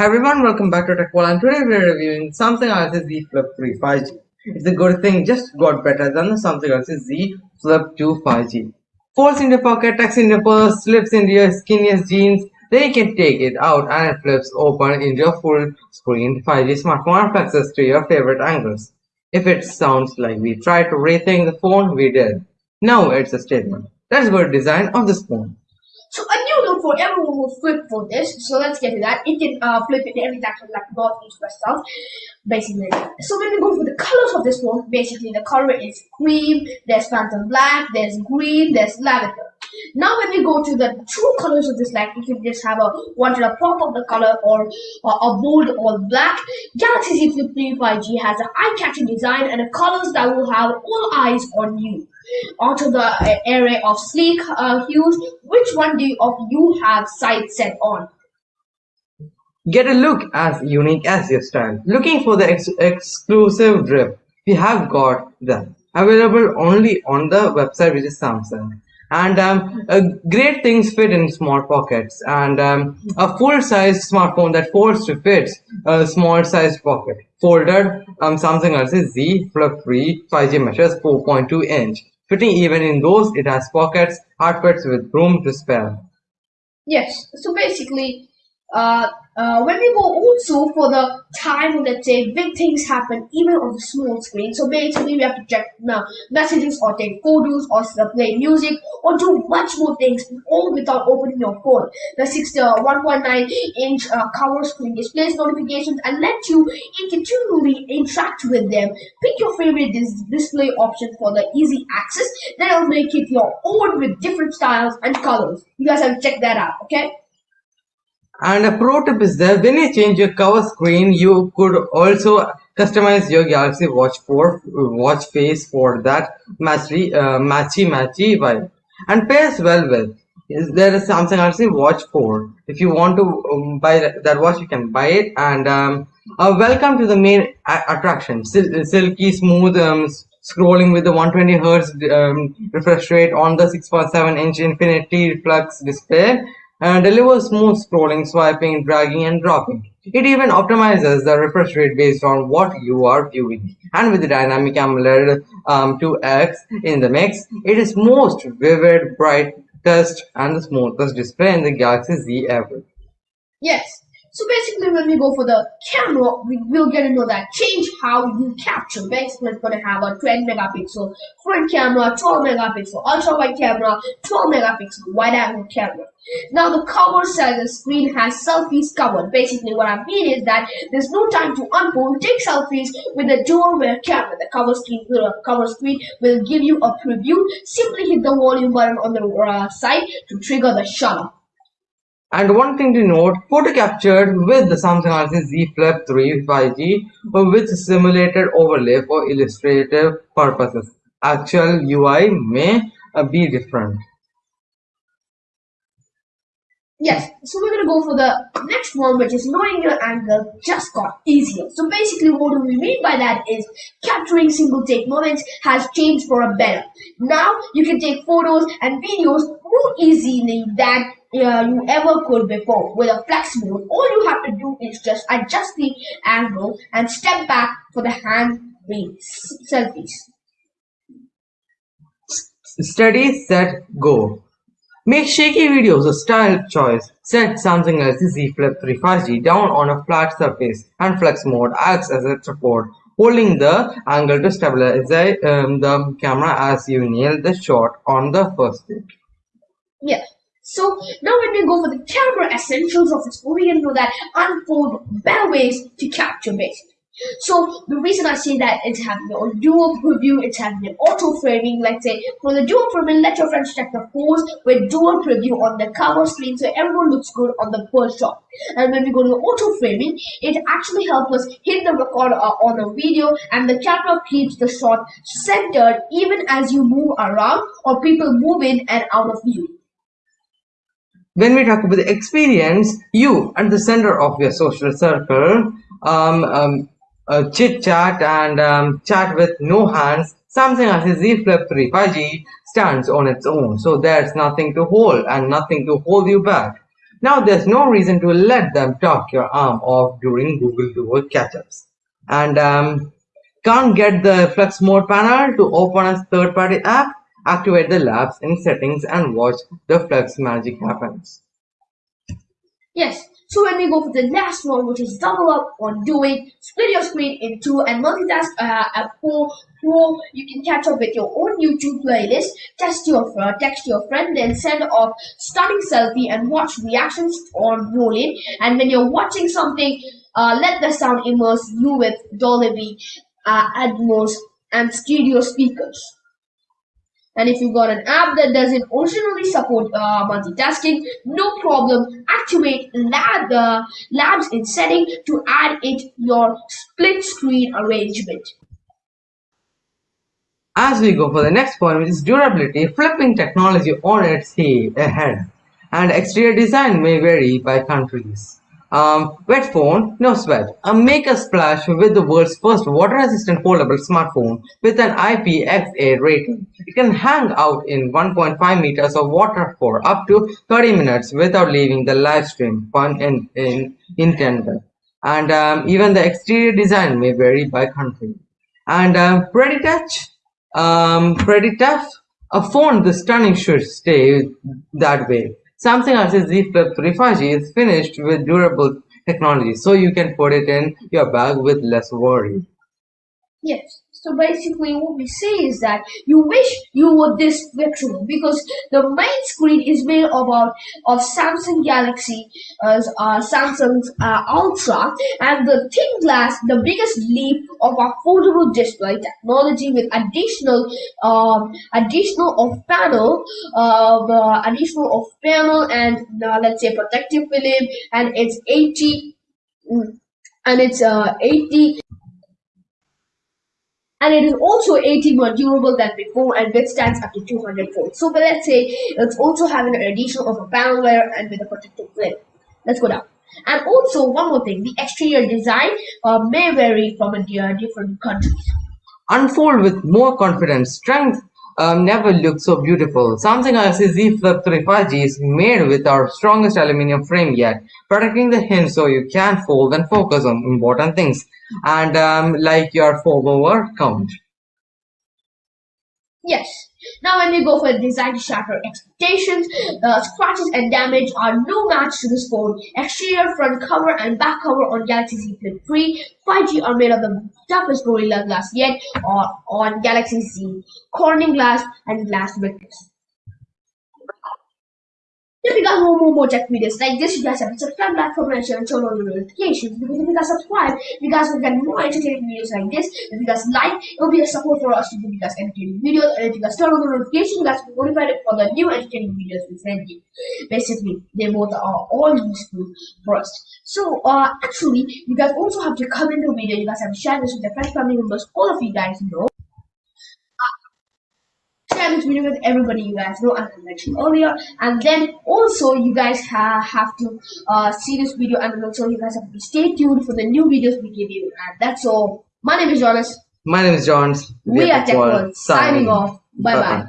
Hi everyone, welcome back to TechWall and today we're reviewing Samsung Galaxy Z Flip 3 5G. It's a good thing, just got better than the Samsung Galaxy Z Flip 2 5G. Folds in your pocket, tucks in your purse, slips into your skinniest jeans, then you can take it out and it flips open into your full screen 5G smartphone and flexes to your favorite angles. If it sounds like we tried to rethink the phone, we did. Now it's a statement. Let's go to design of this phone. So for everyone will flip for this. So let's get to that. It can uh, flip in every direction like north, east, west, south, basically. So when we go for the colors of this one, basically the color is cream, there's phantom black, there's green, there's lavender. Now when we go to the true colors of this light, you can just have a wanted a pop of the color or a bold or black. Galaxy Z Flip 3 5G has an eye-catching design and a colors that will have all eyes on you onto the uh, array of sleek uh, hues. Which one do you, of you have sight set on? Get a look as unique as your style. Looking for the ex exclusive drip? We have got them. Available only on the website which is Samsung. And um, uh, great things fit in small pockets and um, a full-size smartphone that folds to fit a small-sized pocket. Folded um, Samsung Galaxy Z Flip 3 5G measures 4.2 inch Fitting even in those, it has pockets, outfits with room to spare. Yes, so basically, uh, uh, when we go also for the time, let's say big things happen even on the small screen. So basically, we have to check now messages or take photos or play music or do much more things all without opening your phone. The 60 uh, 1.9 inch uh, cover screen displays notifications and lets you continually interact with them. Pick your favorite dis display option for the easy access. That'll make it your own with different styles and colors. You guys have to check that out, okay? And a pro tip is that when you change your cover screen, you could also customize your Galaxy Watch 4 watch face for that matchy uh, matchy matchy vibe and pairs well with. Is there is Samsung Galaxy Watch 4. If you want to um, buy that watch, you can buy it. And um, uh, welcome to the main attraction. Sil silky smooth um, scrolling with the 120 hertz um, refresh rate on the 6.7 inch Infinity Reflex display delivers smooth scrolling, swiping, dragging, and dropping. It even optimizes the refresh rate based on what you are viewing. And with the dynamic AMOLED um, 2X in the mix, it is most vivid, brightest, and the smoothest display in the Galaxy Z ever. Yes, so basically when we go for the camera, we will get to know that change how you capture. Basically it's going to have a 20 megapixel front camera, 12 megapixel ultra wide camera, 12 megapixel wide angle camera. Now the cover says the screen has selfies covered. Basically what I mean is that there's no time to unfold, take selfies with the dual rear camera. The cover screen, uh, cover screen will give you a preview. Simply hit the volume button on the uh, side to trigger the shutter. And one thing to note, photo captured with the Samsung Galaxy Z Flip 3 5G with simulated overlay for illustrative purposes. Actual UI may uh, be different. Yes, so we're gonna go for the next one, which is knowing your angle just got easier. So basically, what do we mean by that is capturing single take moments has changed for a better. Now you can take photos and videos more easily than uh, you ever could before. With a flex mode, all you have to do is just adjust the angle and step back for the hand selfies. Steady, set, go. Make shaky videos a style choice. Set Samsung Galaxy Z Flip 3 5G down on a flat surface and flex mode acts as a support, holding the angle to stabilize um, the camera as you nail the shot on the first take. Yeah. So now when we go for the camera essentials of this movie, you know that unfold better ways to capture basically. So the reason I say that it's having a dual preview, it's having an auto framing. Let's say for the dual framing, let your friends check the pose with dual preview on the cover screen, so everyone looks good on the first shot. And when we go to auto framing, it actually helps us hit the record uh, on the video, and the camera keeps the shot centered even as you move around or people move in and out of view. When we talk about the experience, you at the center of your social circle um, um, uh, chit chat and um, chat with no hands, Samsung Galaxy Z Flip 3 5G stands on its own. So there's nothing to hold and nothing to hold you back. Now there's no reason to let them talk your arm off during Google Duo catch-ups. And um, can't get the Flex Mode panel to open a third-party app? Activate the labs in settings and watch the Flex magic happens. Yes, so when we go for the last one, which is double up on doing, split your screen in two and multitask uh, at four, four, you can catch up with your own YouTube playlist, test your uh, text your friend, then send off stunning selfie and watch reactions on rolling. And when you're watching something, uh, let the sound immerse you with Dolby uh, Atmos and stereo speakers. And if you've got an app that doesn't originally support uh, multitasking, no problem. Activate lab, uh, labs in setting to add it your split screen arrangement. As we go for the next point, which is durability, flipping technology on its head, and exterior design may vary by countries. Um, wet phone, no sweat. Uh, make a splash with the world's first water-resistant foldable smartphone with an IPX8 rating. It can hang out in 1.5 meters of water for up to 30 minutes without leaving the live stream, pun in, in, intended. And um, even the exterior design may vary by country. And um, pretty touch, um, pretty tough. A phone this stunning should stay that way. Samsung Galaxy Z Flip 3 5G is finished with durable technology, so you can put it in your bag with less worry. Yes. So basically what we say is that you wish you were this virtual because the main screen is made about of Samsung Galaxy uh, uh, Samsung's uh, Ultra and the thin glass the biggest leap of our foldable display technology with additional um, additional of panel uh, additional of panel and uh, let's say protective film and it's 80 mm, and it's uh 80 and it is also 80 more durable than before and withstands up to 200 volts. So but let's say it's also having an addition of a panel layer and with a protective film. Let's go down. And also one more thing, the exterior design uh, may vary from a different countries. Unfold with more confidence, strength um, never looked so beautiful. Samsung Galaxy Z Flip 3 5G is made with our strongest aluminum frame yet, protecting the hinge so you can fold and focus on important things, and um, like your follower count. Yes. Now when we go for design to shatter expectations, uh, scratches and damage are no match to this phone. Exterior, front cover and back cover on Galaxy Z Flip 3 5G are made of the toughest Gorilla Glass yet or on Galaxy Z, Corning Glass and Glass Victus. If you guys want more, more tech videos like this, you guys have to subscribe, like, comment, share, and turn on the notifications. Because if you guys subscribe, you guys will get more entertaining videos like this. If you guys like, it will be a support for us to give you guys entertaining videos. And if you guys turn on the notifications, you guys will be notified for the new entertaining videos we send you. Basically, they both are all useful for us. So, uh, actually, you guys also have to comment the video. You guys have to share this with your friends, family members, all of you guys know share this video with everybody you guys know as I mentioned earlier. And then also you guys ha have to uh, see this video and also you guys have to stay tuned for the new videos we give you. And that's all. My name is Jonas. My name is John we, we are Tech World signing off. Bye bye, bye.